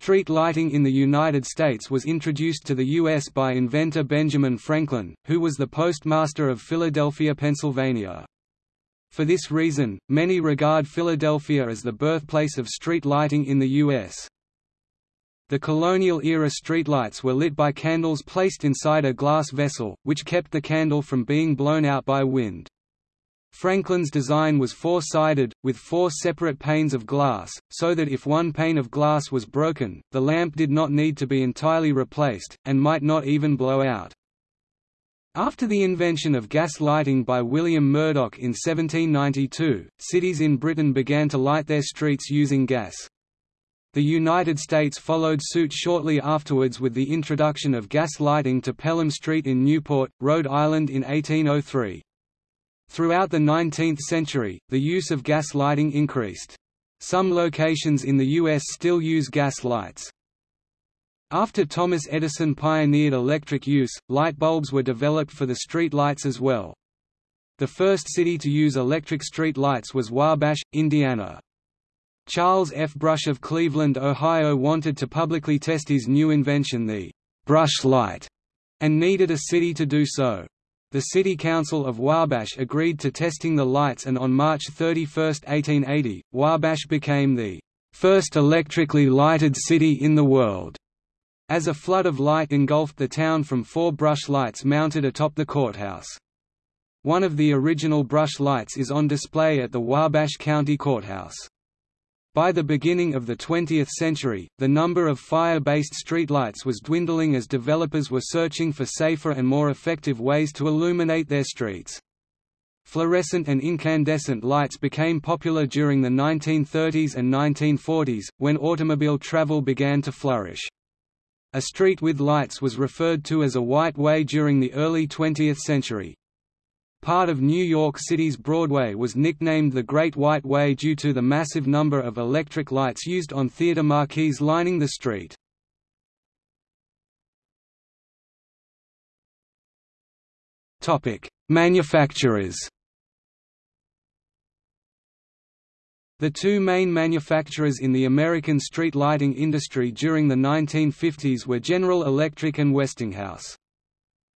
Street lighting in the United States was introduced to the U.S. by inventor Benjamin Franklin, who was the postmaster of Philadelphia, Pennsylvania. For this reason, many regard Philadelphia as the birthplace of street lighting in the U.S. The colonial-era streetlights were lit by candles placed inside a glass vessel, which kept the candle from being blown out by wind. Franklin's design was four-sided, with four separate panes of glass, so that if one pane of glass was broken, the lamp did not need to be entirely replaced, and might not even blow out. After the invention of gas lighting by William Murdoch in 1792, cities in Britain began to light their streets using gas. The United States followed suit shortly afterwards with the introduction of gas lighting to Pelham Street in Newport, Rhode Island in 1803. Throughout the 19th century, the use of gas lighting increased. Some locations in the U.S. still use gas lights. After Thomas Edison pioneered electric use, light bulbs were developed for the street lights as well. The first city to use electric street lights was Wabash, Indiana. Charles F. Brush of Cleveland, Ohio wanted to publicly test his new invention the «brush light» and needed a city to do so. The City Council of Wabash agreed to testing the lights and on March 31, 1880, Wabash became the first electrically lighted city in the world, as a flood of light engulfed the town from four brush lights mounted atop the courthouse. One of the original brush lights is on display at the Wabash County Courthouse. By the beginning of the 20th century, the number of fire-based streetlights was dwindling as developers were searching for safer and more effective ways to illuminate their streets. Fluorescent and incandescent lights became popular during the 1930s and 1940s, when automobile travel began to flourish. A street with lights was referred to as a white way during the early 20th century. Part of New York City's Broadway was nicknamed the Great White Way due to the massive number of electric lights used on theater marquees lining the street. Manufacturers The two main manufacturers in the American street lighting industry during the 1950s were General Electric and Westinghouse.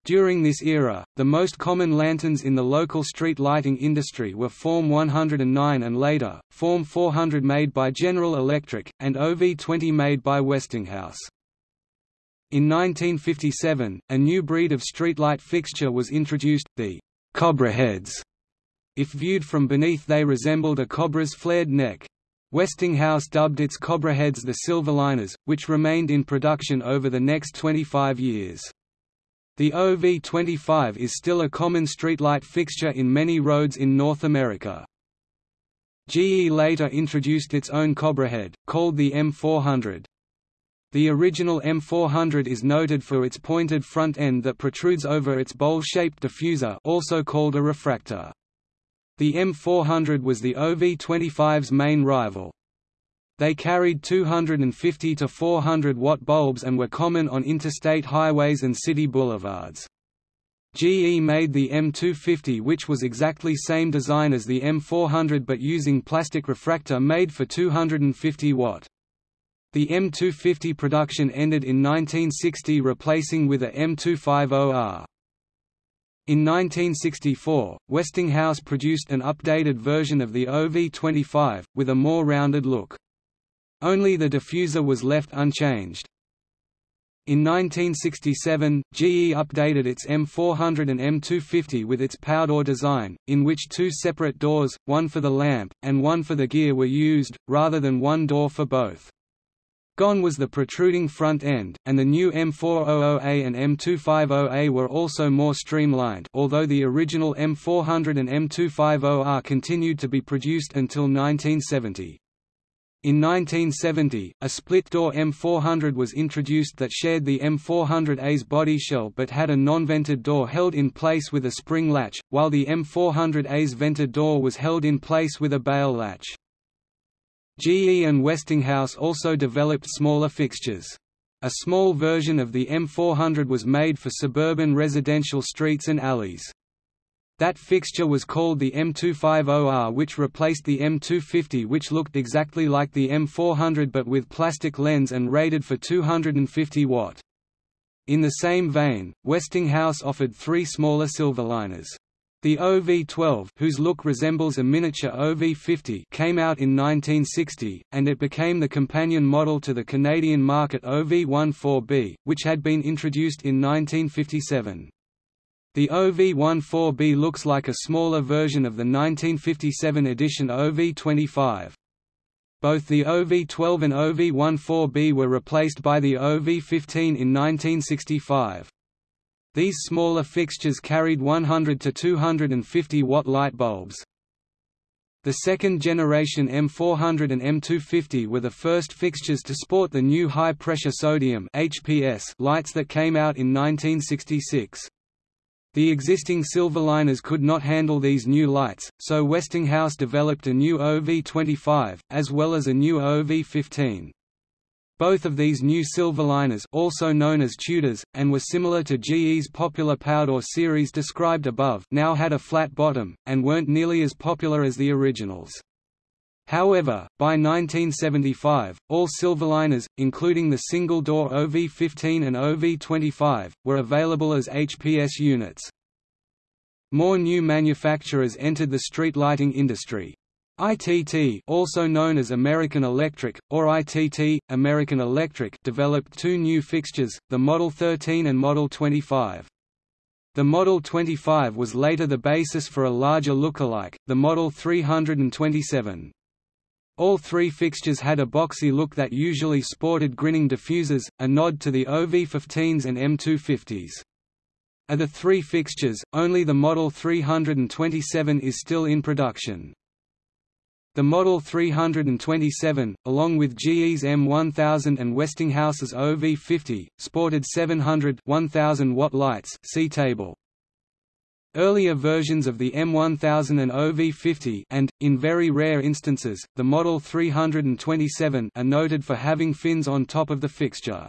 During this era, the most common lanterns in the local street lighting industry were Form 109 and later, Form 400 made by General Electric, and OV-20 made by Westinghouse. In 1957, a new breed of streetlight fixture was introduced, the «cobra heads». If viewed from beneath they resembled a cobra's flared neck. Westinghouse dubbed its cobra heads the Silverliners, which remained in production over the next 25 years. The OV25 is still a common streetlight fixture in many roads in North America. GE later introduced its own Cobrahead, called the M400. The original M400 is noted for its pointed front end that protrudes over its bowl-shaped diffuser also called a refractor. The M400 was the OV25's main rival. They carried 250 to 400 watt bulbs and were common on interstate highways and city boulevards. GE made the M250 which was exactly same design as the M400 but using plastic refractor made for 250 watt. The M250 production ended in 1960 replacing with a M250R. In 1964, Westinghouse produced an updated version of the OV25, with a more rounded look. Only the diffuser was left unchanged. In 1967, GE updated its M400 and M250 with its Powder design, in which two separate doors, one for the lamp, and one for the gear were used, rather than one door for both. Gone was the protruding front end, and the new M400A and M250A were also more streamlined although the original M400 and M250R continued to be produced until 1970. In 1970, a split-door M400 was introduced that shared the M400A's body shell but had a non-vented door held in place with a spring latch, while the M400A's vented door was held in place with a bail latch. GE and Westinghouse also developed smaller fixtures. A small version of the M400 was made for suburban residential streets and alleys. That fixture was called the M250R which replaced the M250 which looked exactly like the M400 but with plastic lens and rated for 250 watt. In the same vein, Westinghouse offered three smaller silverliners. The OV-12 whose look resembles a miniature OV-50 came out in 1960, and it became the companion model to the Canadian market OV-14B, which had been introduced in 1957. The OV-14B looks like a smaller version of the 1957 edition OV-25. Both the OV-12 and OV-14B were replaced by the OV-15 in 1965. These smaller fixtures carried 100 to 250 watt light bulbs. The second generation M400 and M250 were the first fixtures to sport the new high-pressure sodium lights that came out in 1966. The existing Silverliners could not handle these new lights, so Westinghouse developed a new OV-25, as well as a new OV-15. Both of these new Silverliners also known as Tudors, and were similar to GE's popular Powder series described above now had a flat bottom, and weren't nearly as popular as the originals. However, by 1975, all Silverliners, including the single-door OV-15 and OV-25, were available as HPS units. More new manufacturers entered the street lighting industry. ITT also known as American Electric, or ITT, American Electric developed two new fixtures, the Model 13 and Model 25. The Model 25 was later the basis for a larger lookalike, the Model 327. All three fixtures had a boxy look that usually sported grinning diffusers, a nod to the OV-15s and M250s. Of the three fixtures, only the Model 327 is still in production. The Model 327, along with GE's M1000 and Westinghouse's OV50, sported 700 1000 watt lights see table. Earlier versions of the M1000 and OV50 and, in very rare instances, the Model 327 are noted for having fins on top of the fixture.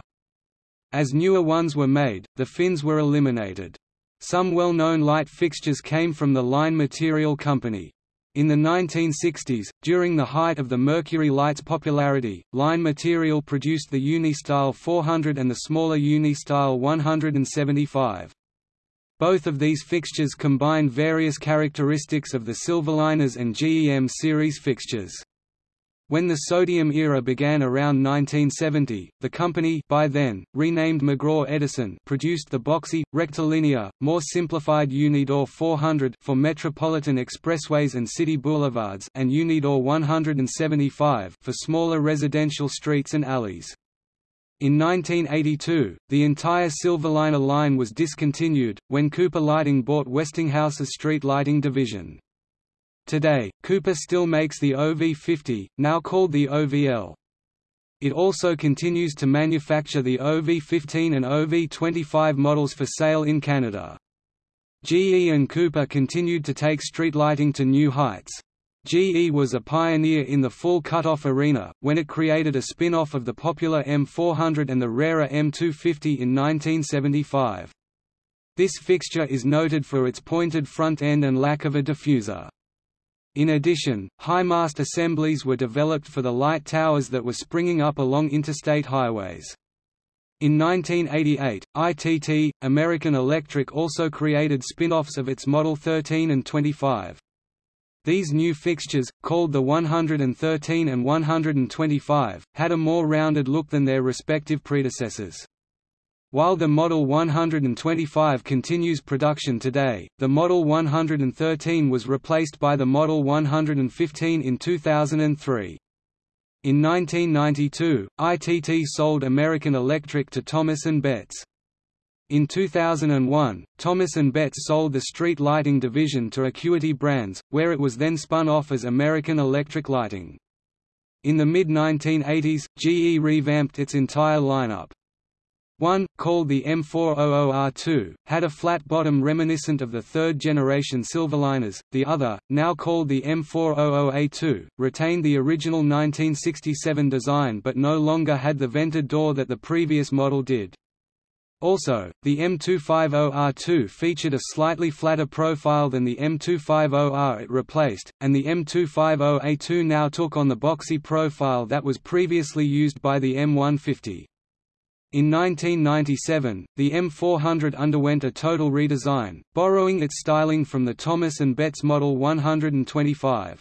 As newer ones were made, the fins were eliminated. Some well-known light fixtures came from the Line Material Company. In the 1960s, during the height of the Mercury Light's popularity, Line Material produced the Uni-Style 400 and the smaller Uni-Style 175. Both of these fixtures combine various characteristics of the Silverliners and GEM series fixtures. When the sodium era began around 1970, the company by then, renamed McGraw-Edison produced the boxy, rectilinear, more simplified Unidor 400 for metropolitan expressways and city boulevards and Unidor 175 for smaller residential streets and alleys. In 1982, the entire Silverliner line was discontinued, when Cooper Lighting bought Westinghouse's street lighting division. Today, Cooper still makes the OV50, now called the OVL. It also continues to manufacture the OV15 and OV25 models for sale in Canada. GE and Cooper continued to take street lighting to new heights. GE was a pioneer in the full cutoff arena, when it created a spin-off of the popular M400 and the rarer M250 in 1975. This fixture is noted for its pointed front end and lack of a diffuser. In addition, high mast assemblies were developed for the light towers that were springing up along interstate highways. In 1988, ITT, American Electric also created spin-offs of its Model 13 and 25. These new fixtures, called the 113 and 125, had a more rounded look than their respective predecessors. While the Model 125 continues production today, the Model 113 was replaced by the Model 115 in 2003. In 1992, ITT sold American Electric to Thomas & Betts. In 2001, Thomas & Betts sold the street lighting division to Acuity Brands, where it was then spun off as American Electric Lighting. In the mid-1980s, GE revamped its entire lineup. One, called the M400R2, had a flat bottom reminiscent of the third-generation Silverliners, the other, now called the M400A2, retained the original 1967 design but no longer had the vented door that the previous model did. Also, the M250R2 featured a slightly flatter profile than the M250R it replaced, and the M250A2 now took on the boxy profile that was previously used by the M150. In 1997, the M400 underwent a total redesign, borrowing its styling from the Thomas & Betts Model 125.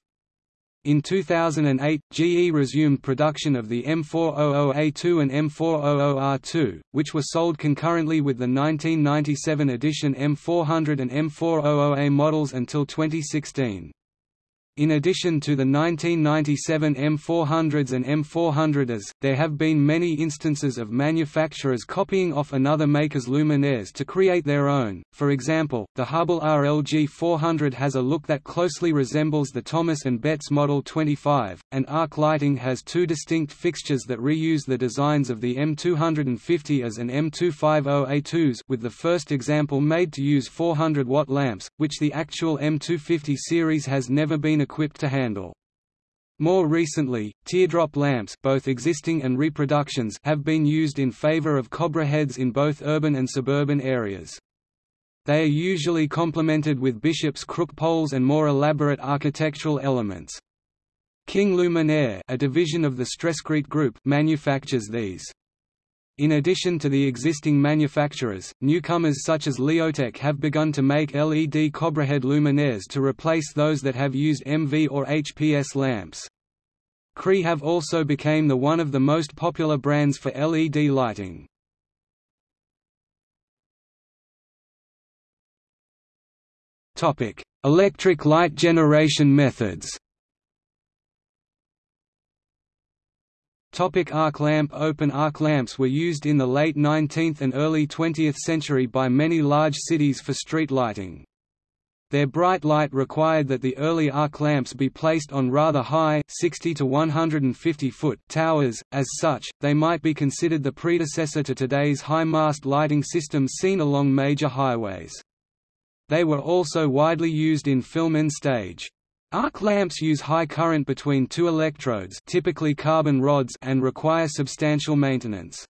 In 2008, GE resumed production of the M400A2 and M400R2, which were sold concurrently with the 1997 edition M400 and M400A models until 2016. In addition to the 1997 M400s and M400s, there have been many instances of manufacturers copying off another maker's luminaires to create their own. For example, the Hubbell RLG 400 has a look that closely resembles the Thomas & Betts Model 25, and Arc Lighting has two distinct fixtures that reuse the designs of the M250s and M250A2s with the first example made to use 400-watt lamps, which the actual M250 series has never been equipped to handle. More recently, teardrop lamps both existing and reproductions have been used in favor of Cobra heads in both urban and suburban areas. They are usually complemented with bishop's crook poles and more elaborate architectural elements. King Luminaire a division of the Stresscrete Group manufactures these. In addition to the existing manufacturers, newcomers such as Leotek have begun to make LED Cobrahead luminaires to replace those that have used MV or HPS lamps. Cree have also became the one of the most popular brands for LED lighting. Electric light generation methods Topic arc lamp Open arc lamps were used in the late 19th and early 20th century by many large cities for street lighting. Their bright light required that the early arc lamps be placed on rather high 60 to 150 foot towers, as such, they might be considered the predecessor to today's high-mast lighting systems seen along major highways. They were also widely used in film and stage. Arc lamps use high current between two electrodes typically carbon rods and require substantial maintenance.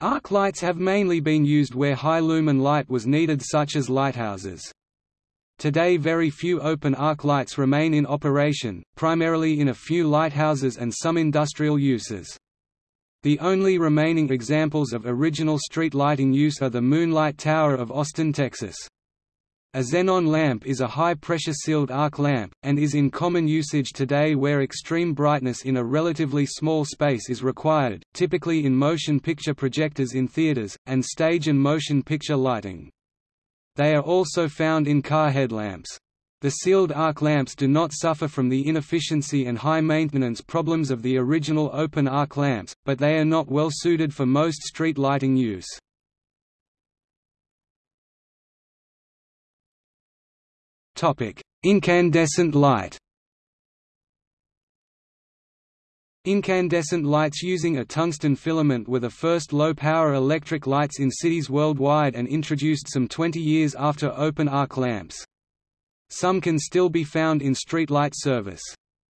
Arc lights have mainly been used where high lumen light was needed such as lighthouses. Today very few open arc lights remain in operation, primarily in a few lighthouses and some industrial uses. The only remaining examples of original street lighting use are the Moonlight Tower of Austin, Texas. A xenon lamp is a high-pressure sealed arc lamp, and is in common usage today where extreme brightness in a relatively small space is required, typically in motion picture projectors in theaters, and stage and motion picture lighting. They are also found in car headlamps. The sealed arc lamps do not suffer from the inefficiency and high maintenance problems of the original open arc lamps, but they are not well suited for most street lighting use. Incandescent light Incandescent lights using a tungsten filament were the first low-power electric lights in cities worldwide and introduced some 20 years after open arc lamps. Some can still be found in street light service.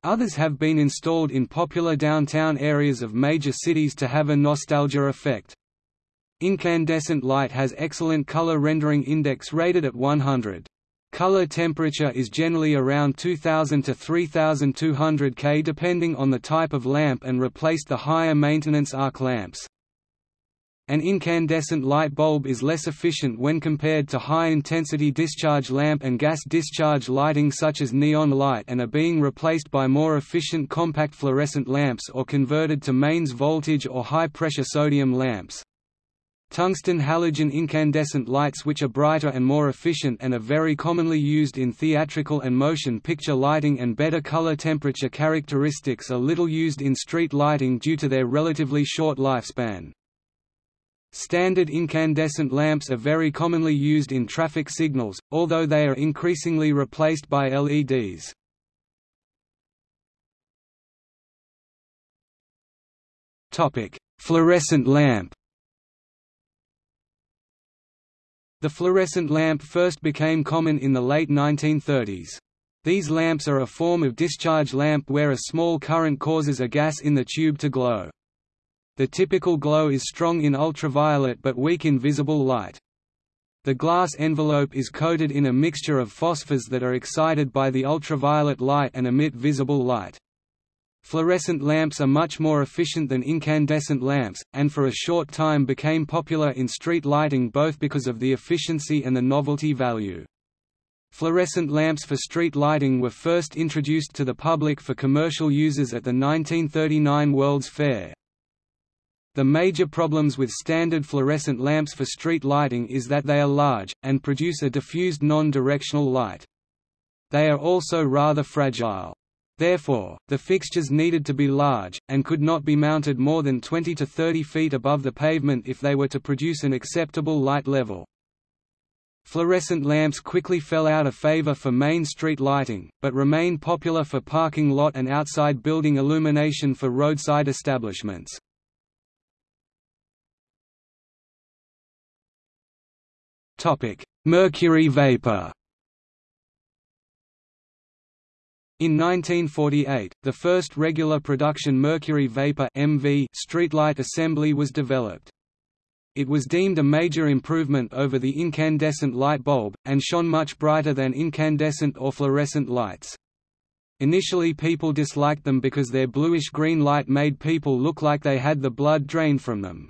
Others have been installed in popular downtown areas of major cities to have a nostalgia effect. Incandescent light has excellent color rendering index rated at 100. Color temperature is generally around 2000 to 3200 K depending on the type of lamp and replaced the higher maintenance arc lamps. An incandescent light bulb is less efficient when compared to high-intensity discharge lamp and gas discharge lighting such as neon light and are being replaced by more efficient compact fluorescent lamps or converted to mains voltage or high-pressure sodium lamps. Tungsten halogen incandescent lights which are brighter and more efficient and are very commonly used in theatrical and motion picture lighting and better color temperature characteristics are little used in street lighting due to their relatively short lifespan. Standard incandescent lamps are very commonly used in traffic signals, although they are increasingly replaced by LEDs. Fluorescent lamp The fluorescent lamp first became common in the late 1930s. These lamps are a form of discharge lamp where a small current causes a gas in the tube to glow. The typical glow is strong in ultraviolet but weak in visible light. The glass envelope is coated in a mixture of phosphors that are excited by the ultraviolet light and emit visible light. Fluorescent lamps are much more efficient than incandescent lamps, and for a short time became popular in street lighting both because of the efficiency and the novelty value. Fluorescent lamps for street lighting were first introduced to the public for commercial uses at the 1939 World's Fair. The major problems with standard fluorescent lamps for street lighting is that they are large, and produce a diffused non-directional light. They are also rather fragile. Therefore, the fixtures needed to be large, and could not be mounted more than 20 to 30 feet above the pavement if they were to produce an acceptable light level. Fluorescent lamps quickly fell out of favor for main street lighting, but remain popular for parking lot and outside building illumination for roadside establishments. Mercury vapor In 1948, the first regular production mercury vapor MV streetlight assembly was developed. It was deemed a major improvement over the incandescent light bulb, and shone much brighter than incandescent or fluorescent lights. Initially people disliked them because their bluish-green light made people look like they had the blood drained from them.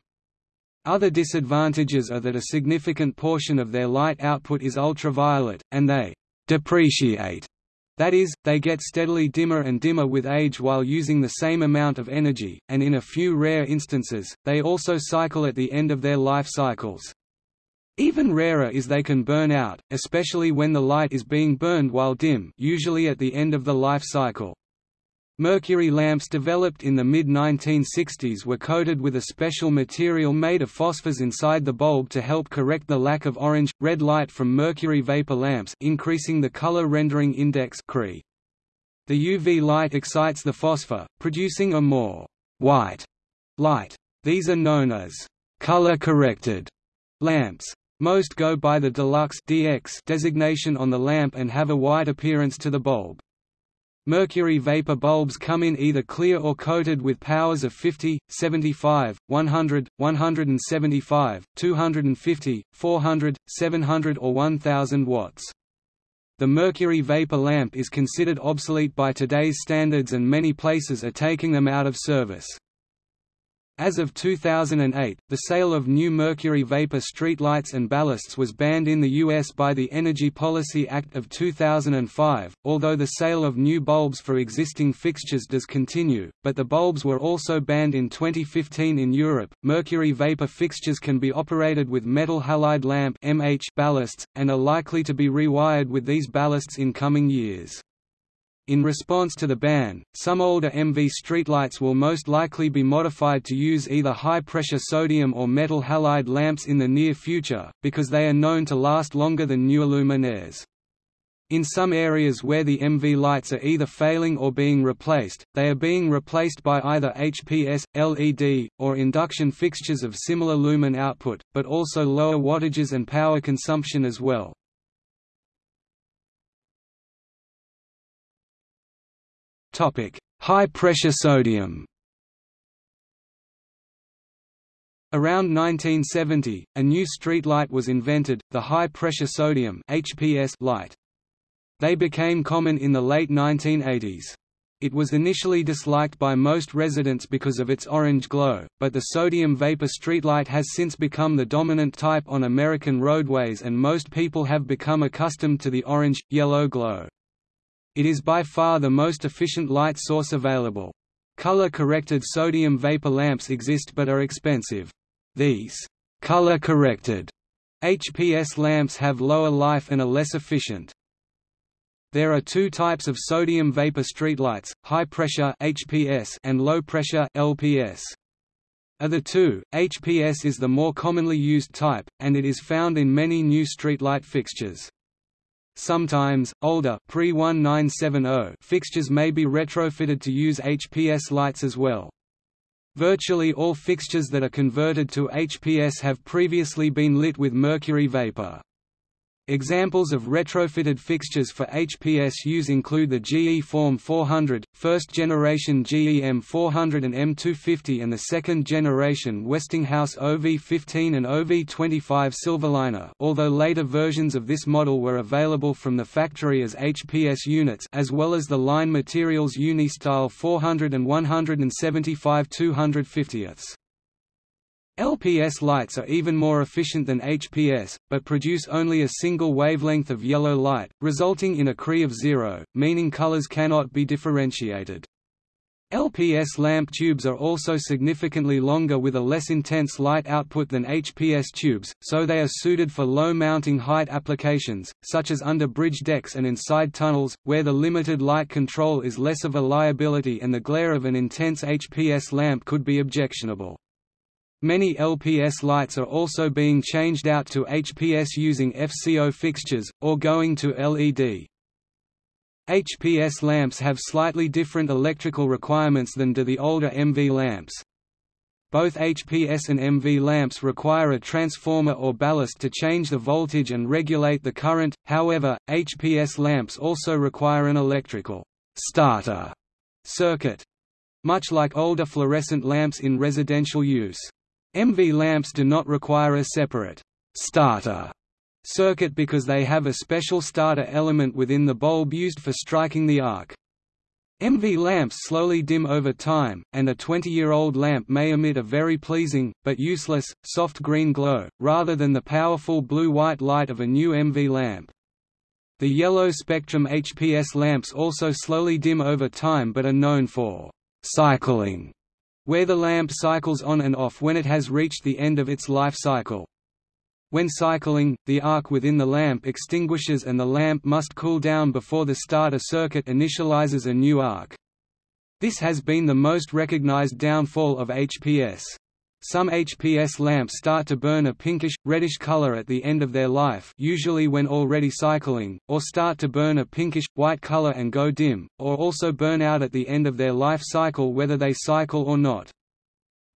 Other disadvantages are that a significant portion of their light output is ultraviolet, and they «depreciate» That is, they get steadily dimmer and dimmer with age while using the same amount of energy, and in a few rare instances, they also cycle at the end of their life cycles. Even rarer is they can burn out, especially when the light is being burned while dim usually at the end of the life cycle. Mercury lamps developed in the mid-1960s were coated with a special material made of phosphors inside the bulb to help correct the lack of orange, red light from mercury vapor lamps increasing the color rendering index The UV light excites the phosphor, producing a more «white» light. These are known as «color-corrected» lamps. Most go by the deluxe DX designation on the lamp and have a white appearance to the bulb. Mercury vapor bulbs come in either clear or coated with powers of 50, 75, 100, 175, 250, 400, 700 or 1000 watts. The mercury vapor lamp is considered obsolete by today's standards and many places are taking them out of service. As of 2008, the sale of new mercury vapor streetlights and ballasts was banned in the U.S. by the Energy Policy Act of 2005, although the sale of new bulbs for existing fixtures does continue, but the bulbs were also banned in 2015 in Europe. Mercury vapor fixtures can be operated with metal halide lamp ballasts, and are likely to be rewired with these ballasts in coming years. In response to the ban, some older MV streetlights will most likely be modified to use either high-pressure sodium or metal halide lamps in the near future, because they are known to last longer than newer luminaires. In some areas where the MV lights are either failing or being replaced, they are being replaced by either HPS, LED, or induction fixtures of similar lumen output, but also lower wattages and power consumption as well. High-pressure sodium Around 1970, a new streetlight was invented, the high-pressure sodium HPS light. They became common in the late 1980s. It was initially disliked by most residents because of its orange glow, but the sodium vapor streetlight has since become the dominant type on American roadways and most people have become accustomed to the orange-yellow glow. It is by far the most efficient light source available. Color-corrected sodium vapor lamps exist but are expensive. These color-corrected HPS lamps have lower life and are less efficient. There are two types of sodium vapor streetlights, high pressure HPS and low pressure LPS. Of the two, HPS is the more commonly used type, and it is found in many new streetlight fixtures. Sometimes, older pre-1970 fixtures may be retrofitted to use HPS lights as well. Virtually all fixtures that are converted to HPS have previously been lit with mercury vapor. Examples of retrofitted fixtures for HPS use include the GE Form 400, first generation GE M400 and M250 and the second generation Westinghouse OV15 and OV25 Silverliner although later versions of this model were available from the factory as HPS units as well as the line materials Unistyle 400 and 175 250ths. LPS lights are even more efficient than HPS, but produce only a single wavelength of yellow light, resulting in a CRI of zero, meaning colors cannot be differentiated. LPS lamp tubes are also significantly longer with a less intense light output than HPS tubes, so they are suited for low mounting height applications, such as under bridge decks and inside tunnels, where the limited light control is less of a liability and the glare of an intense HPS lamp could be objectionable. Many LPS lights are also being changed out to HPS using FCO fixtures, or going to LED. HPS lamps have slightly different electrical requirements than do the older MV lamps. Both HPS and MV lamps require a transformer or ballast to change the voltage and regulate the current, however, HPS lamps also require an electrical starter circuit, much like older fluorescent lamps in residential use. MV lamps do not require a separate starter circuit because they have a special starter element within the bulb used for striking the arc. MV lamps slowly dim over time, and a 20-year-old lamp may emit a very pleasing, but useless, soft green glow, rather than the powerful blue-white light of a new MV lamp. The yellow spectrum HPS lamps also slowly dim over time but are known for cycling where the lamp cycles on and off when it has reached the end of its life cycle. When cycling, the arc within the lamp extinguishes and the lamp must cool down before the starter circuit initializes a new arc. This has been the most recognized downfall of HPS. Some HPS lamps start to burn a pinkish, reddish color at the end of their life usually when already cycling, or start to burn a pinkish, white color and go dim, or also burn out at the end of their life cycle whether they cycle or not.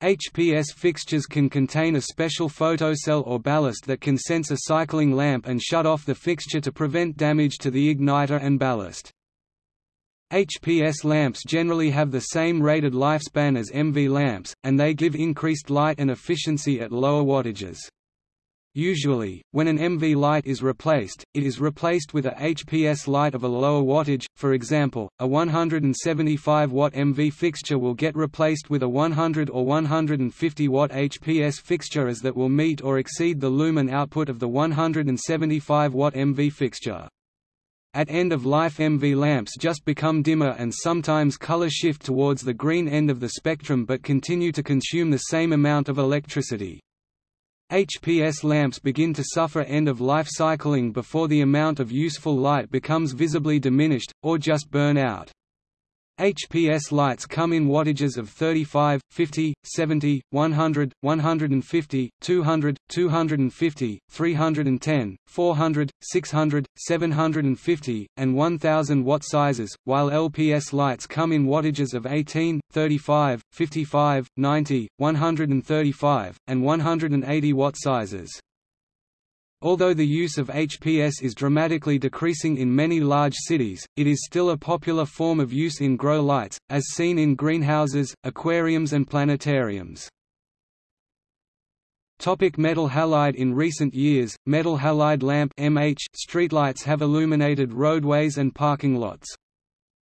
HPS fixtures can contain a special photocell or ballast that can sense a cycling lamp and shut off the fixture to prevent damage to the igniter and ballast. HPS lamps generally have the same rated lifespan as MV lamps, and they give increased light and efficiency at lower wattages. Usually, when an MV light is replaced, it is replaced with a HPS light of a lower wattage, for example, a 175 watt MV fixture will get replaced with a 100 or 150 watt HPS fixture as that will meet or exceed the lumen output of the 175 watt MV fixture. At end-of-life MV lamps just become dimmer and sometimes color shift towards the green end of the spectrum but continue to consume the same amount of electricity. HPS lamps begin to suffer end-of-life cycling before the amount of useful light becomes visibly diminished, or just burn out. HPS lights come in wattages of 35, 50, 70, 100, 150, 200, 250, 310, 400, 600, 750, and 1000 watt sizes, while LPS lights come in wattages of 18, 35, 55, 90, 135, and 180 watt sizes. Although the use of HPS is dramatically decreasing in many large cities, it is still a popular form of use in grow lights, as seen in greenhouses, aquariums and planetariums. Topic metal halide In recent years, metal halide lamp MH streetlights have illuminated roadways and parking lots.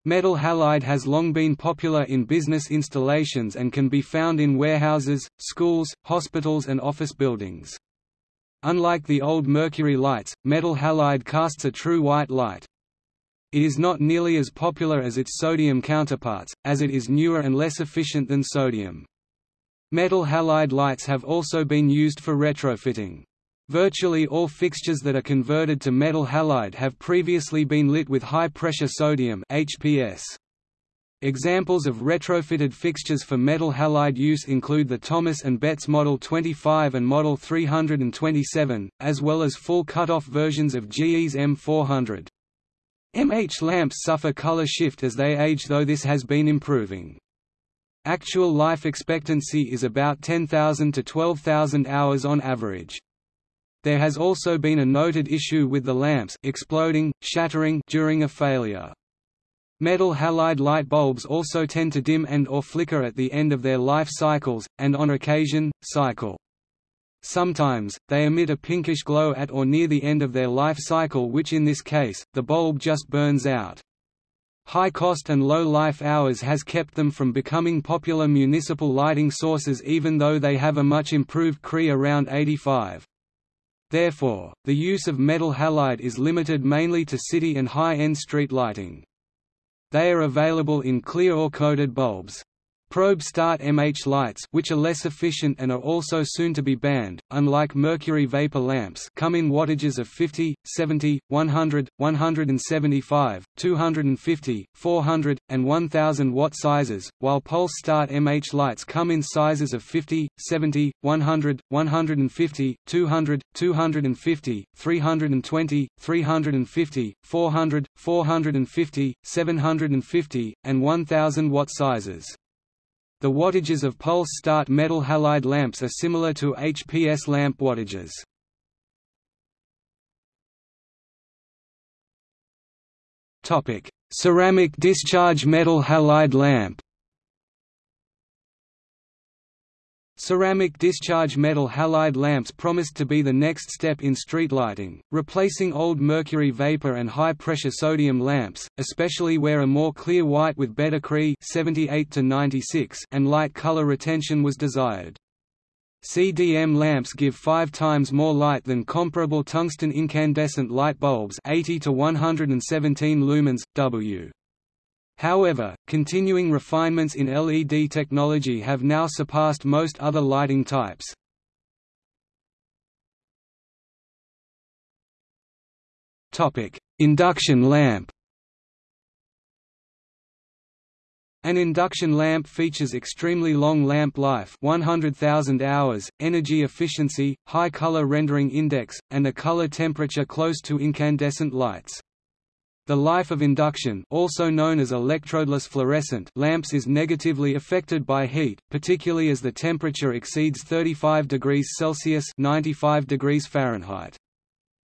Metal halide has long been popular in business installations and can be found in warehouses, schools, hospitals and office buildings. Unlike the old mercury lights, metal halide casts a true white light. It is not nearly as popular as its sodium counterparts, as it is newer and less efficient than sodium. Metal halide lights have also been used for retrofitting. Virtually all fixtures that are converted to metal halide have previously been lit with high-pressure sodium HPS. Examples of retrofitted fixtures for metal halide use include the Thomas & Betts Model 25 and Model 327, as well as full cut-off versions of GE's M400. MH lamps suffer color shift as they age though this has been improving. Actual life expectancy is about 10,000 to 12,000 hours on average. There has also been a noted issue with the lamps exploding, shattering during a failure. Metal halide light bulbs also tend to dim and or flicker at the end of their life cycles, and on occasion, cycle. Sometimes, they emit a pinkish glow at or near the end of their life cycle which in this case, the bulb just burns out. High cost and low life hours has kept them from becoming popular municipal lighting sources even though they have a much improved CRI around 85. Therefore, the use of metal halide is limited mainly to city and high-end street lighting. They are available in clear or coated bulbs. Probe start MH lights which are less efficient and are also soon to be banned, unlike mercury vapor lamps come in wattages of 50, 70, 100, 175, 250, 400, and 1000 watt sizes, while pulse start MH lights come in sizes of 50, 70, 100, 150, 200, 250, 320, 350, 400, 450, 750, and 1000 watt sizes. The wattages of pulse start metal halide lamps are similar to HPS lamp wattages. Ceramic discharge metal halide lamp. Ceramic discharge metal halide lamps promised to be the next step in street lighting, replacing old mercury vapor and high-pressure sodium lamps, especially where a more clear white with better CRI 78 to 96 and light color retention was desired. CDM lamps give five times more light than comparable tungsten incandescent light bulbs 80 to 117 lumens, W. However, continuing refinements in LED technology have now surpassed most other lighting types. Induction lamp An induction lamp features extremely long lamp life 100,000 hours, energy efficiency, high color rendering index, and a color temperature close to incandescent lights. The life of induction also known as electrodeless fluorescent lamps is negatively affected by heat, particularly as the temperature exceeds 35 degrees Celsius 95 degrees Fahrenheit.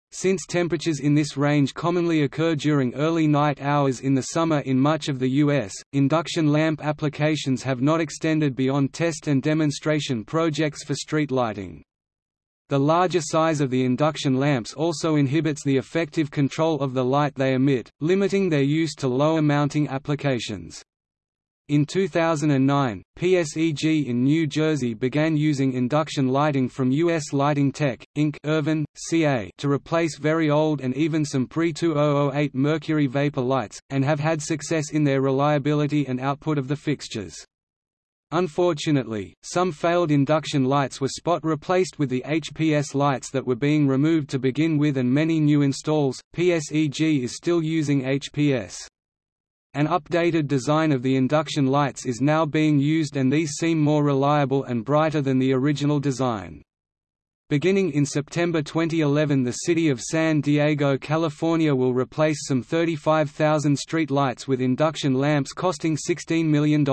Since temperatures in this range commonly occur during early night hours in the summer in much of the U.S., induction lamp applications have not extended beyond test and demonstration projects for street lighting. The larger size of the induction lamps also inhibits the effective control of the light they emit, limiting their use to lower mounting applications. In 2009, PSEG in New Jersey began using induction lighting from US Lighting Tech, Inc. Irvine, CA to replace very old and even some pre-2008 mercury vapor lights, and have had success in their reliability and output of the fixtures. Unfortunately, some failed induction lights were spot replaced with the HPS lights that were being removed to begin with and many new installs, PSEG is still using HPS. An updated design of the induction lights is now being used and these seem more reliable and brighter than the original design. Beginning in September 2011 the city of San Diego, California will replace some 35,000 street lights with induction lamps costing $16 million.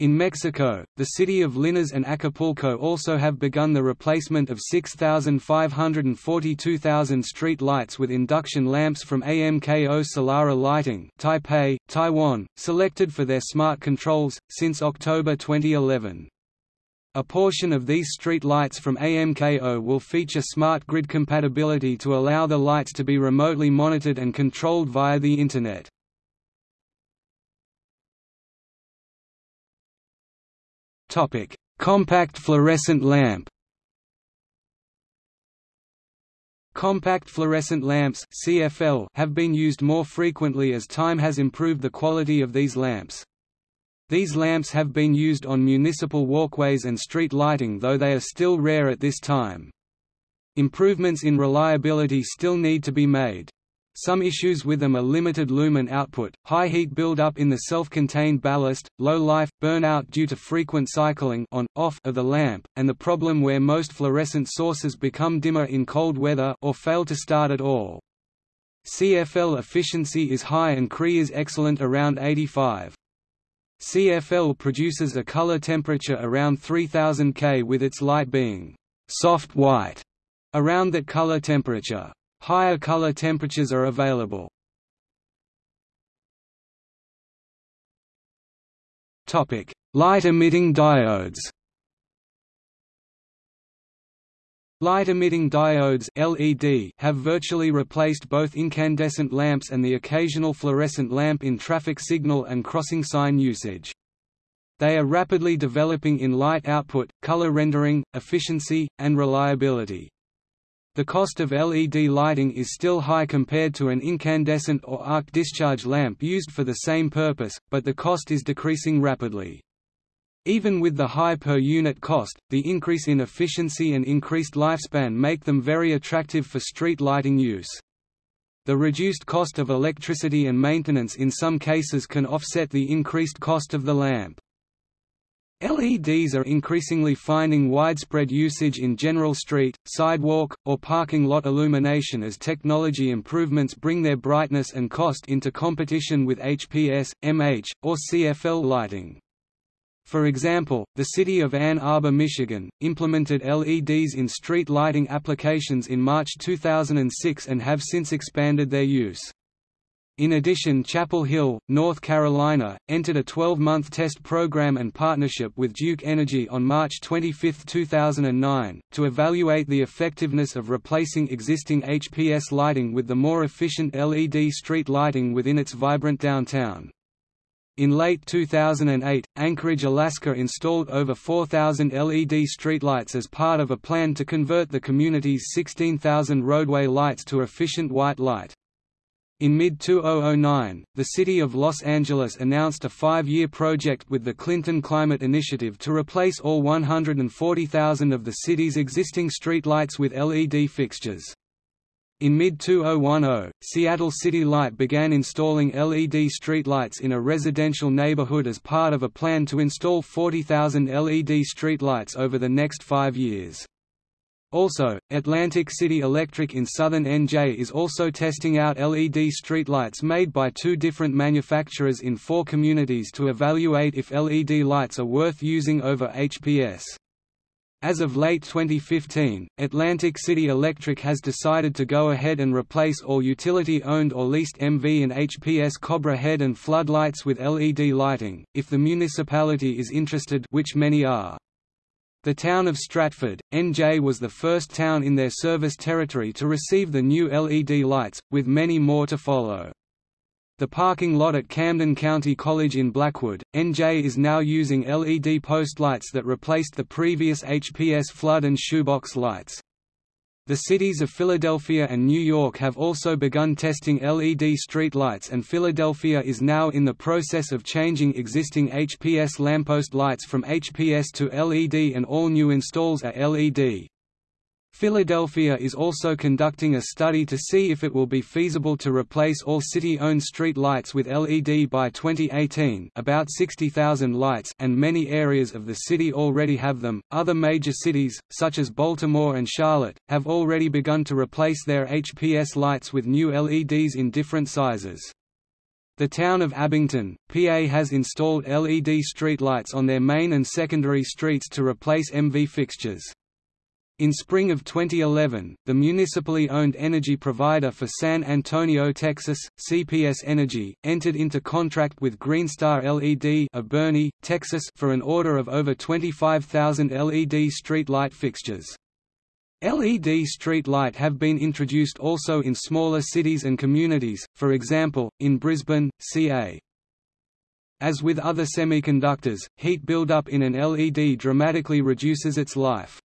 In Mexico, the city of Linares and Acapulco also have begun the replacement of 6,542,000 street lights with induction lamps from AMKO Solara Lighting Taipei, Taiwan, selected for their smart controls, since October 2011. A portion of these street lights from AMKO will feature smart grid compatibility to allow the lights to be remotely monitored and controlled via the Internet. Topic: Compact fluorescent lamp. Compact fluorescent lamps (CFL) have been used more frequently as time has improved the quality of these lamps. These lamps have been used on municipal walkways and street lighting though they are still rare at this time. Improvements in reliability still need to be made. Some issues with them are limited lumen output, high heat buildup in the self-contained ballast, low life, burnout due to frequent cycling on, off of the lamp, and the problem where most fluorescent sources become dimmer in cold weather or fail to start at all. CFL efficiency is high and CRI is excellent around 85. CFL produces a color temperature around 3000 K with its light being soft white around that color temperature. Higher color temperatures are available. Topic: Light-emitting diodes. Light-emitting diodes LED have virtually replaced both incandescent lamps and the occasional fluorescent lamp in traffic signal and crossing sign usage. They are rapidly developing in light output, color rendering, efficiency, and reliability. The cost of LED lighting is still high compared to an incandescent or arc discharge lamp used for the same purpose, but the cost is decreasing rapidly. Even with the high per-unit cost, the increase in efficiency and increased lifespan make them very attractive for street lighting use. The reduced cost of electricity and maintenance in some cases can offset the increased cost of the lamp. LEDs are increasingly finding widespread usage in general street, sidewalk, or parking lot illumination as technology improvements bring their brightness and cost into competition with HPS, MH, or CFL lighting. For example, the city of Ann Arbor, Michigan, implemented LEDs in street lighting applications in March 2006 and have since expanded their use. In addition Chapel Hill, North Carolina, entered a 12-month test program and partnership with Duke Energy on March 25, 2009, to evaluate the effectiveness of replacing existing HPS lighting with the more efficient LED street lighting within its vibrant downtown. In late 2008, Anchorage, Alaska installed over 4,000 LED streetlights as part of a plan to convert the community's 16,000 roadway lights to efficient white light. In mid-2009, the city of Los Angeles announced a five-year project with the Clinton Climate Initiative to replace all 140,000 of the city's existing streetlights with LED fixtures. In mid-2010, Seattle City Light began installing LED streetlights in a residential neighborhood as part of a plan to install 40,000 LED streetlights over the next five years. Also, Atlantic City Electric in southern NJ is also testing out LED streetlights made by two different manufacturers in four communities to evaluate if LED lights are worth using over HPS. As of late 2015, Atlantic City Electric has decided to go ahead and replace all utility-owned or leased MV and HPS Cobra head and floodlights with LED lighting, if the municipality is interested which many are. The town of Stratford, NJ was the first town in their service territory to receive the new LED lights, with many more to follow. The parking lot at Camden County College in Blackwood, NJ is now using LED post lights that replaced the previous HPS flood and shoebox lights. The cities of Philadelphia and New York have also begun testing LED street lights and Philadelphia is now in the process of changing existing HPS lamppost lights from HPS to LED and all new installs are LED. Philadelphia is also conducting a study to see if it will be feasible to replace all city-owned street lights with LED by 2018 about 60,000 lights and many areas of the city already have them. Other major cities, such as Baltimore and Charlotte, have already begun to replace their HPS lights with new LEDs in different sizes. The town of Abington, PA has installed LED streetlights on their main and secondary streets to replace MV fixtures. In spring of 2011, the municipally owned energy provider for San Antonio, Texas, CPS Energy, entered into contract with Greenstar LED of Boerne, Texas for an order of over 25,000 LED street light fixtures. LED street light have been introduced also in smaller cities and communities, for example, in Brisbane, CA. As with other semiconductors, heat buildup in an LED dramatically reduces its life.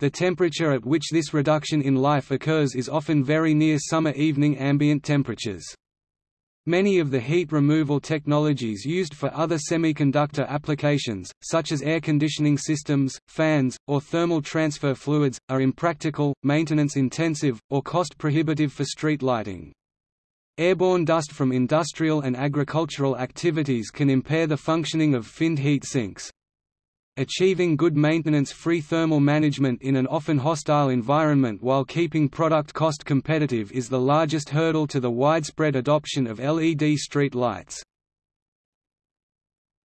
The temperature at which this reduction in life occurs is often very near summer evening ambient temperatures. Many of the heat removal technologies used for other semiconductor applications, such as air conditioning systems, fans, or thermal transfer fluids, are impractical, maintenance-intensive, or cost-prohibitive for street lighting. Airborne dust from industrial and agricultural activities can impair the functioning of finned heat sinks. Achieving good maintenance-free thermal management in an often hostile environment while keeping product cost competitive is the largest hurdle to the widespread adoption of LED street lights.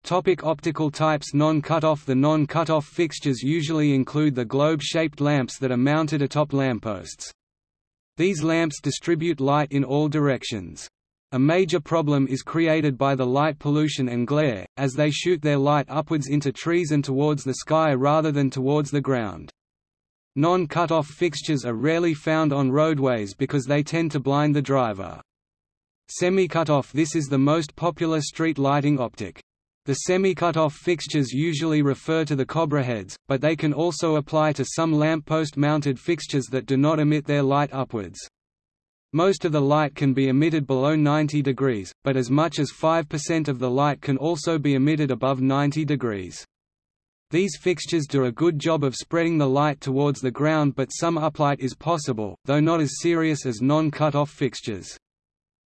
Topic optical types Non-cutoff The non-cutoff fixtures usually include the globe-shaped lamps that are mounted atop lampposts. These lamps distribute light in all directions. A major problem is created by the light pollution and glare, as they shoot their light upwards into trees and towards the sky rather than towards the ground. Non-cut-off fixtures are rarely found on roadways because they tend to blind the driver. Semi-cut-off This is the most popular street lighting optic. The semi-cut-off fixtures usually refer to the cobra heads, but they can also apply to some lamppost-mounted fixtures that do not emit their light upwards. Most of the light can be emitted below 90 degrees, but as much as 5% of the light can also be emitted above 90 degrees. These fixtures do a good job of spreading the light towards the ground but some uplight is possible, though not as serious as non-cut-off fixtures.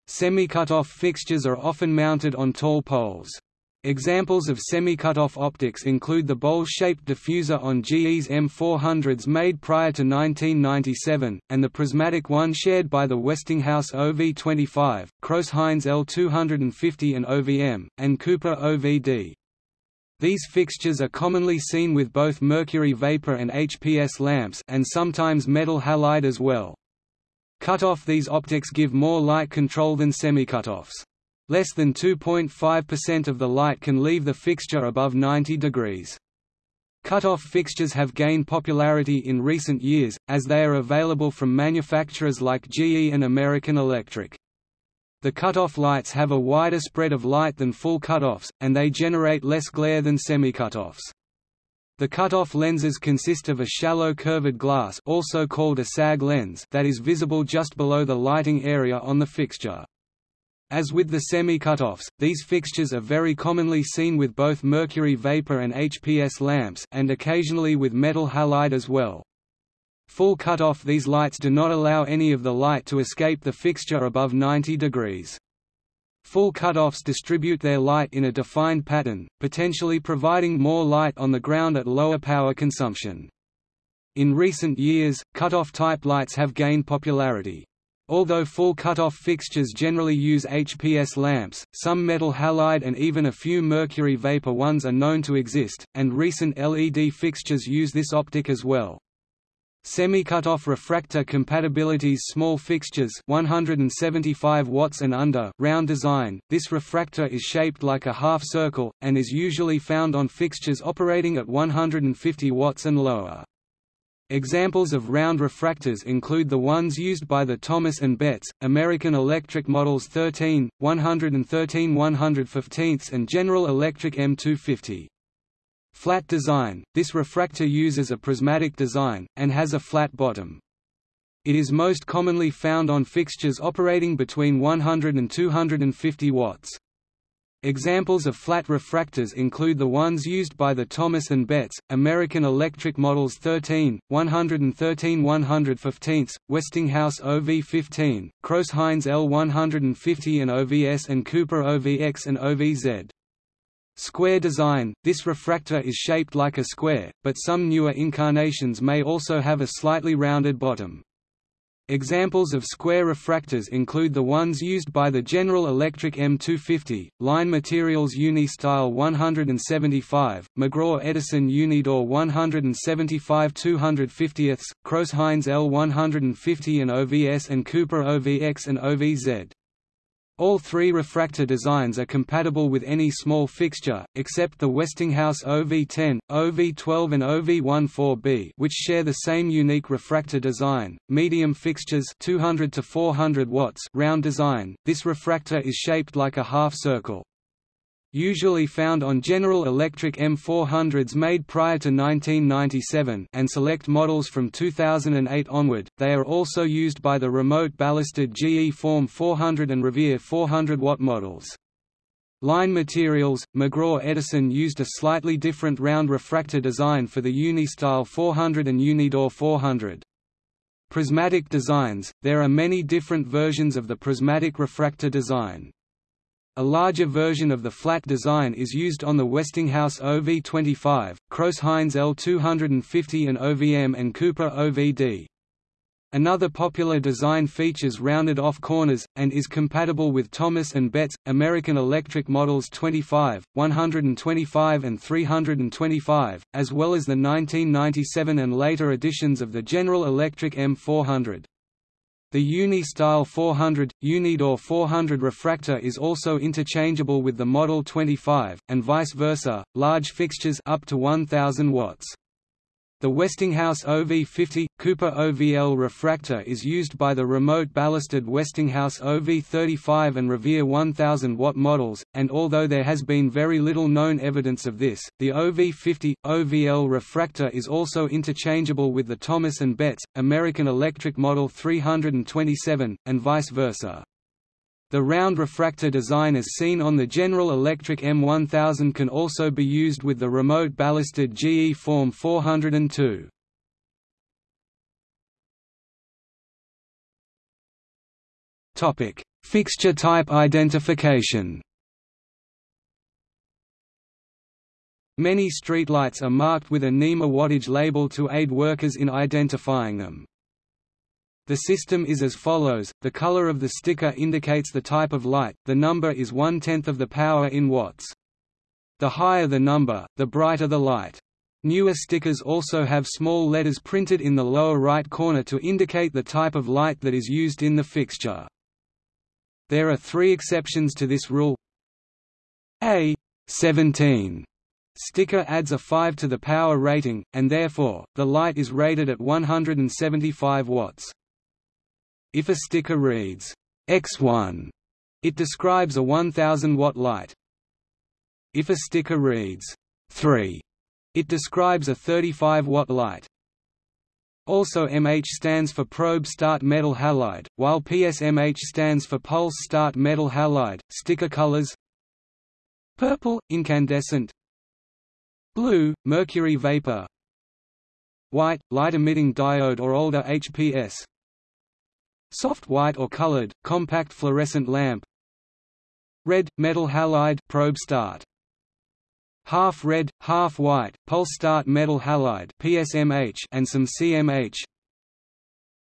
Semi-cut-off fixtures are often mounted on tall poles. Examples of semi-cutoff optics include the bowl-shaped diffuser on GE's M400s made prior to 1997, and the prismatic one shared by the Westinghouse OV25, Crouse-Hinds L250 and OVM, and Cooper OVD. These fixtures are commonly seen with both mercury vapor and HPS lamps and sometimes metal halide as well. Cut-off These optics give more light control than semi-cutoffs. Less than 2.5% of the light can leave the fixture above 90 degrees. Cut-off fixtures have gained popularity in recent years, as they are available from manufacturers like GE and American Electric. The cut-off lights have a wider spread of light than full cut-offs, and they generate less glare than semi-cut-offs. The cut-off lenses consist of a shallow curved glass also called a sag lens that is visible just below the lighting area on the fixture. As with the semi-cutoffs, these fixtures are very commonly seen with both mercury vapor and HPS lamps and occasionally with metal halide as well. Full cutoff these lights do not allow any of the light to escape the fixture above 90 degrees. Full cutoffs distribute their light in a defined pattern, potentially providing more light on the ground at lower power consumption. In recent years, cutoff type lights have gained popularity. Although full cutoff fixtures generally use HPS lamps, some metal halide and even a few mercury vapor ones are known to exist, and recent LED fixtures use this optic as well. Semi-cutoff refractor compatibilities small fixtures 175 watts and under round design, this refractor is shaped like a half circle, and is usually found on fixtures operating at 150 watts and lower. Examples of round refractors include the ones used by the Thomas & Betts, American Electric Models 13, 113 115 and General Electric M250. Flat design, this refractor uses a prismatic design, and has a flat bottom. It is most commonly found on fixtures operating between 100 and 250 watts. Examples of flat refractors include the ones used by the Thomas & Betts, American Electric Models 13, 113 115, Westinghouse OV15, Crouse-Hinds L150 and OVS and Cooper OVX and OVZ. Square design – This refractor is shaped like a square, but some newer incarnations may also have a slightly rounded bottom. Examples of square refractors include the ones used by the General Electric M250, Line Materials Uni-Style 175, McGraw-Edison Unidor 175 250ths, Crouse-Hinds L150 and OVS and Cooper OVX and OVZ. All three refractor designs are compatible with any small fixture, except the Westinghouse OV10, OV12 and OV14B which share the same unique refractor design. Medium fixtures 200 to 400 watts round design, this refractor is shaped like a half circle. Usually found on General Electric M400s made prior to 1997 and select models from 2008 onward, they are also used by the remote ballasted GE Form 400 and Revere 400 watt models. Line Materials, McGraw-Edison used a slightly different round refractor design for the Uni-Style 400 and Unidor 400. Prismatic designs – There are many different versions of the prismatic refractor design. A larger version of the flat design is used on the Westinghouse OV25, Crouse-Hinds L250 and OVM and Cooper OVD. Another popular design features rounded off corners, and is compatible with Thomas & Betts, American Electric models 25, 125 and 325, as well as the 1997 and later editions of the General Electric M400. The Uni-style 400, Unidor 400 refractor is also interchangeable with the Model 25, and vice versa, large fixtures up to 1000 watts. The Westinghouse OV50 Cooper OVL refractor is used by the remote ballasted Westinghouse OV35 and Revere 1000 watt models, and although there has been very little known evidence of this, the OV50 OVL refractor is also interchangeable with the Thomas and Betts American Electric Model 327 and vice versa. The round refractor design as seen on the General Electric M1000 can also be used with the remote ballasted GE Form 402. Topic: Fixture type identification. Many streetlights are marked with a NEMA wattage label to aid workers in identifying them. The system is as follows, the color of the sticker indicates the type of light, the number is one-tenth of the power in watts. The higher the number, the brighter the light. Newer stickers also have small letters printed in the lower right corner to indicate the type of light that is used in the fixture. There are three exceptions to this rule. A 17 sticker adds a 5 to the power rating, and therefore, the light is rated at 175 watts. If a sticker reads X1, it describes a 1000 watt light. If a sticker reads 3, it describes a 35 watt light. Also MH stands for probe start metal halide, while PSMH stands for pulse start metal halide. Sticker colors Purple incandescent Blue mercury vapor White light emitting diode or older HPS Soft white or colored, compact fluorescent lamp Red, metal halide probe start. Half red, half white, pulse start metal halide PSMH and some CMH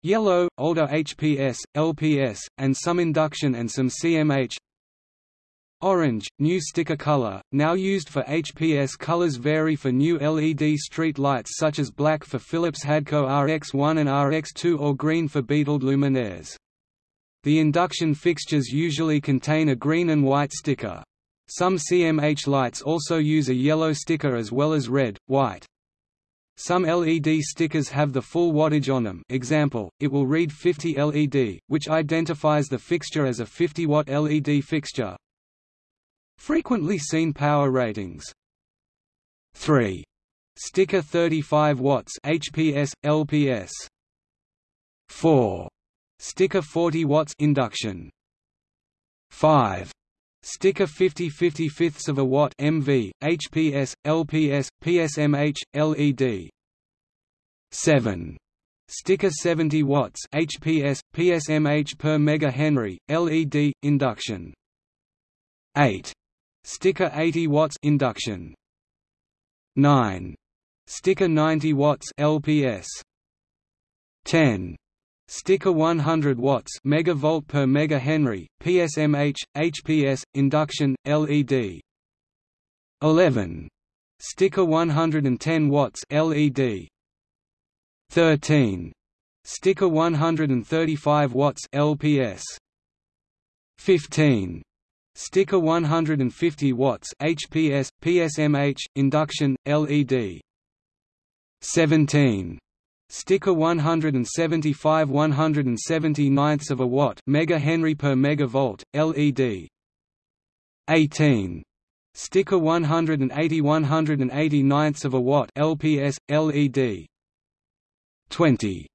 Yellow, older HPS, LPS, and some induction and some CMH Orange, new sticker color, now used for HPS colors vary for new LED street lights such as black for Philips Hadco RX1 and RX2 or green for BetaLED luminaires. The induction fixtures usually contain a green and white sticker. Some CMH lights also use a yellow sticker as well as red, white. Some LED stickers have the full wattage on them example, it will read 50 LED, which identifies the fixture as a 50 watt LED fixture, Frequently seen power ratings 3. Sticker 35 watts HPS, LPS 4. Sticker 40 watts induction 5. Sticker 50 50 fifths of a watt MV, HPS, LPS, PSMH, LED 7. Sticker 70 watts HPS, PSMH per mega Henry, LED, induction 8. Sticker 80 watts induction. 9. Sticker 90 watts LPS. 10. Sticker 100 watts megavolt per mega Henry, PSMH, HPS, induction, LED. 11. Sticker 110 watts LED. 13. Sticker 135 watts LPS. 15. Sticker 150 watts HPS, PSMH, induction, LED. 17. Sticker 175 179ths of a watt mega Henry per megavolt, LED. 18. Sticker 180 189ths of a watt LPS, LED. 20.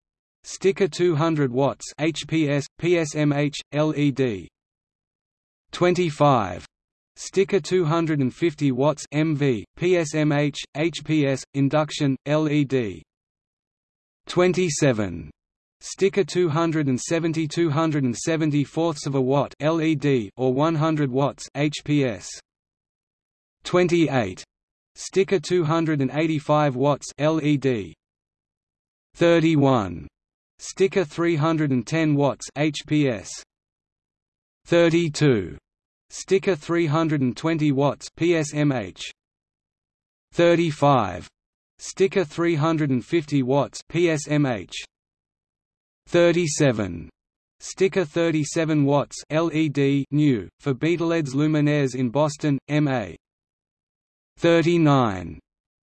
Sticker 200 watts HPS, PSMH, LED. 25 Sticker 250 watts MV, PSMH, HPS, induction, LED. 27. Sticker 270 270 fourths of a watt LED or 100 watts HPS. 28. Sticker 285 watts LED. 31. Sticker 310 watts HPS 32 Sticker 320 watts PSMH 35 Sticker 350 watts PSMH 37 Sticker 37 watts LED new for BetaLEDs luminaires in Boston MA 39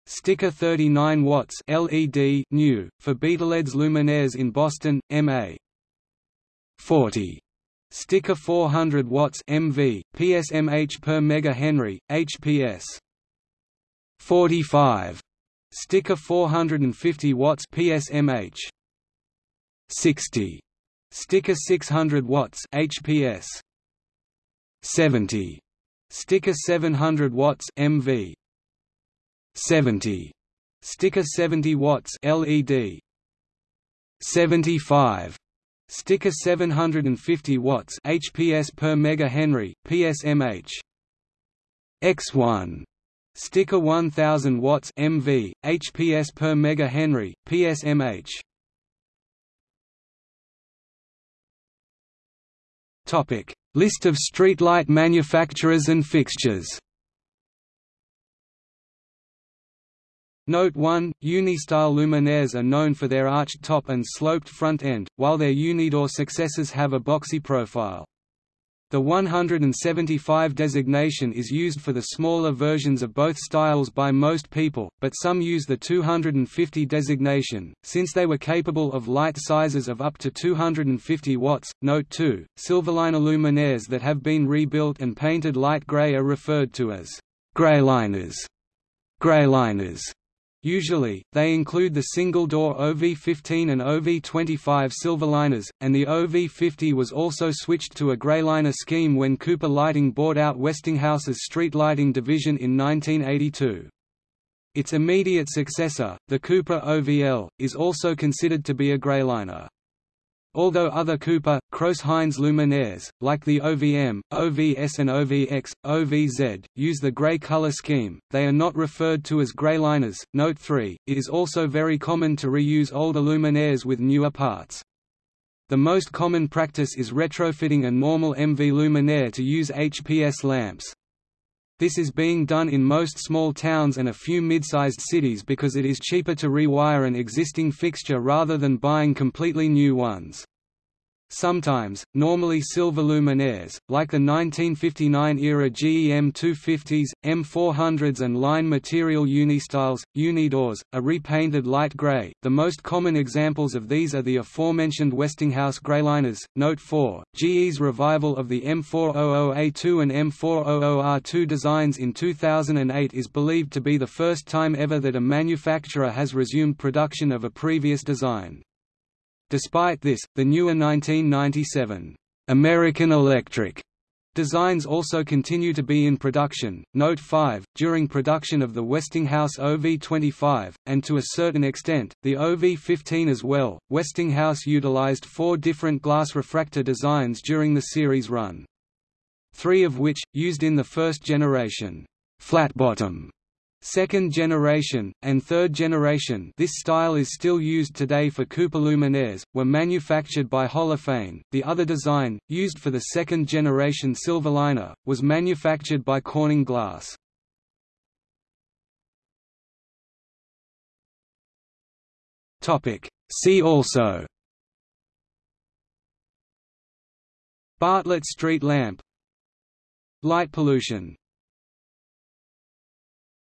Sticker 39 watts LED new for BetaLEDs luminaires in Boston MA 40 Sticker 400 watts MV PSMH per mega Henry HPS 45 Sticker 450 watts PSMH 60 Sticker 600 watts HPS 70 Sticker 700 watts MV 70 Sticker 70 watts LED 75 Sticker 750 watts HPS per mega Henry PSMH X1 Sticker 1000 watts MV HPS per mega Henry PSMH Topic. List of streetlight manufacturers and fixtures Note 1, Uni-style luminaires are known for their arched top and sloped front end, while their Unidor successors have a boxy profile. The 175 designation is used for the smaller versions of both styles by most people, but some use the 250 designation, since they were capable of light sizes of up to 250 watts. Note 2, Silverliner luminaires that have been rebuilt and painted light gray are referred to as greyliners. Greyliners Usually, they include the single-door OV15 and OV25 Silverliners, and the OV50 was also switched to a Greyliner scheme when Cooper Lighting bought out Westinghouse's street lighting division in 1982. Its immediate successor, the Cooper OVL, is also considered to be a Greyliner. Although other Cooper, Crouse-Hinds luminaires, like the OVM, OVS and OVX, OVZ, use the gray color scheme, they are not referred to as greyliners. Note 3, it is also very common to reuse older luminaires with newer parts. The most common practice is retrofitting a normal MV luminaire to use HPS lamps. This is being done in most small towns and a few mid-sized cities because it is cheaper to rewire an existing fixture rather than buying completely new ones. Sometimes, normally silver luminaires, like the 1959-era GEM 250s, M400s and line material Unistyles, Unidors, are repainted light grey. The most common examples of these are the aforementioned Westinghouse Greyliners. Note 4, GE's revival of the M400A2 and M400R2 designs in 2008 is believed to be the first time ever that a manufacturer has resumed production of a previous design. Despite this, the newer 1997 American Electric designs also continue to be in production. Note 5 During production of the Westinghouse OV25, and to a certain extent, the OV15 as well, Westinghouse utilized four different glass refractor designs during the series run. Three of which, used in the first generation, flat bottom Second generation, and third generation this style is still used today for Cooper luminaires, were manufactured by Holophane. The other design, used for the second generation Silverliner, was manufactured by Corning Glass. See also Bartlett street lamp Light pollution